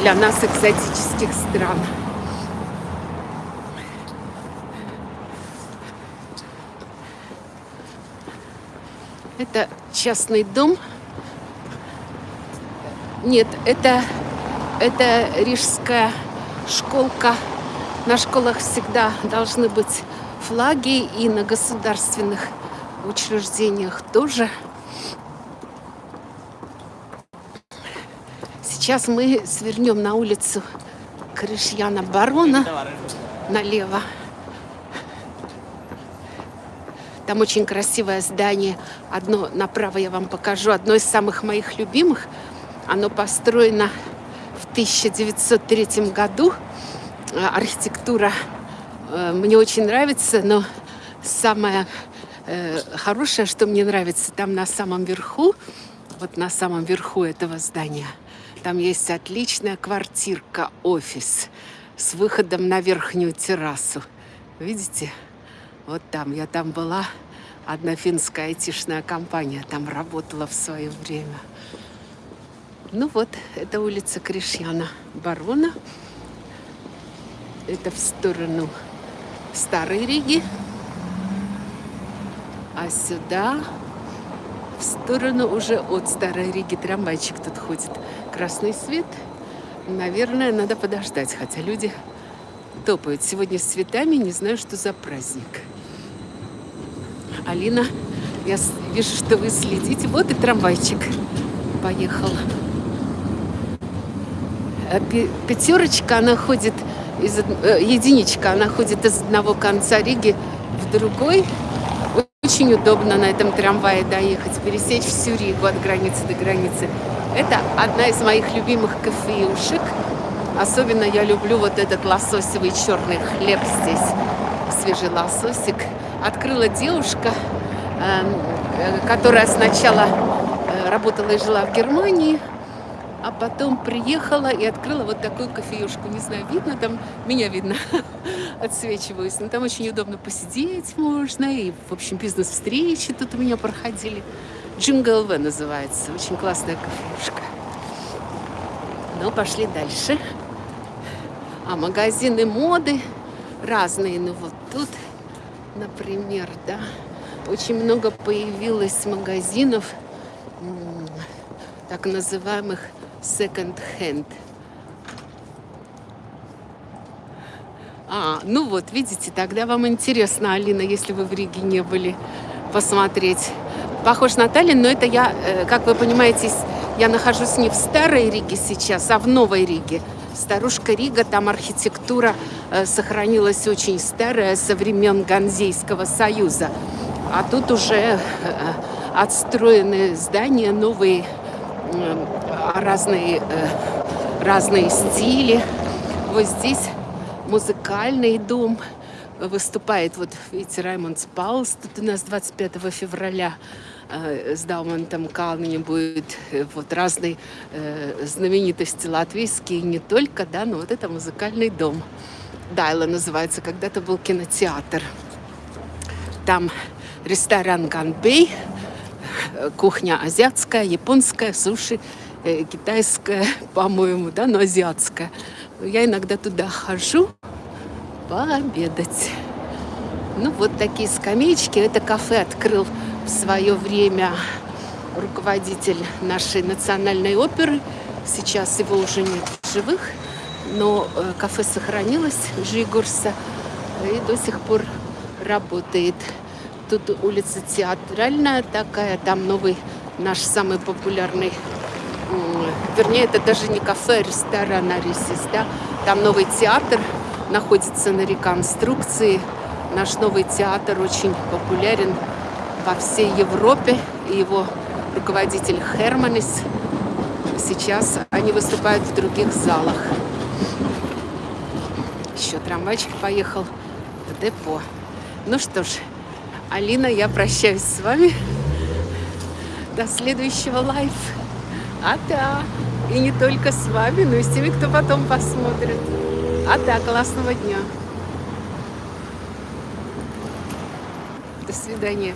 для нас экзотических стран. Это частный дом. Нет, это, это рижская школка. На школах всегда должны быть флаги и на государственных учреждениях тоже. Сейчас мы свернем на улицу Крышьяна Барона налево. Там очень красивое здание. Одно направо я вам покажу. Одно из самых моих любимых. Оно построено в 1903 году. Э, архитектура э, мне очень нравится, но самое э, хорошее, что мне нравится, там на самом верху, вот на самом верху этого здания, там есть отличная квартирка, офис с выходом на верхнюю террасу. Видите? Вот там, я там была, одна финская айтишная компания там работала в свое время. Ну вот, это улица Кришьяна Барона. Это в сторону Старой Риги. А сюда в сторону уже от Старой Риги трамвайчик тут ходит. Красный свет. Наверное, надо подождать, хотя люди топают. Сегодня с цветами, не знаю, что за праздник. Алина, я вижу, что вы следите. Вот и трамвайчик поехал. А пятерочка, она ходит из э, единичка, она ходит из одного конца Риги в другой. Очень удобно на этом трамвае доехать, пересечь всю Ригу от границы до границы. Это одна из моих любимых кофеюшек. Особенно я люблю вот этот лососевый черный хлеб здесь. Свежий лососик открыла девушка, эм, э, которая сначала э, работала и жила в Германии, а потом приехала и открыла вот такую кофеюшку. Не знаю, видно там, меня видно, отсвечиваюсь. Но там очень удобно посидеть можно. И, в общем, бизнес-встречи тут у меня проходили. Джингл В называется. Очень классная кофеюшка. Ну, пошли дальше. А магазины моды разные. Ну, вот тут например, да, очень много появилось магазинов так называемых second-hand. А, ну вот, видите, тогда вам интересно, Алина, если вы в Риге не были, посмотреть. Похож на Таллин, но это я, э, как вы понимаете, я нахожусь не в старой Риге сейчас, а в новой Риге. Старушка Рига, там архитектура э, сохранилась очень старая, со времен Ганзейского союза. А тут уже э, отстроены здания, новые, разные, разные стили. Вот здесь музыкальный дом выступает. Вот видите, Раймонд Спаус тут у нас 25 февраля Э, с Даумантом Калменем будет э, вот разные э, знаменитости латвийские, не только, да, но вот это музыкальный дом. Дайла называется, когда-то был кинотеатр. Там ресторан Ганбей, кухня азиатская, японская, суши, китайская, по-моему, да, но азиатская. Я иногда туда хожу пообедать. Ну, вот такие скамеечки. Это кафе открыл в свое время руководитель нашей национальной оперы. Сейчас его уже нет в живых, но э, кафе сохранилось, Жигурса, и до сих пор работает. Тут улица театральная такая, там новый наш самый популярный, вернее, это даже не кафе, а ресторан Арисис, да? Там новый театр находится на реконструкции. Наш новый театр очень популярен во всей Европе. И его руководитель Херманис. Сейчас они выступают в других залах. Еще трамвайчик поехал в депо. Ну что ж, Алина, я прощаюсь с вами. До следующего лайф. А да, и не только с вами, но и с теми, кто потом посмотрит. А да, классного дня. До свидания.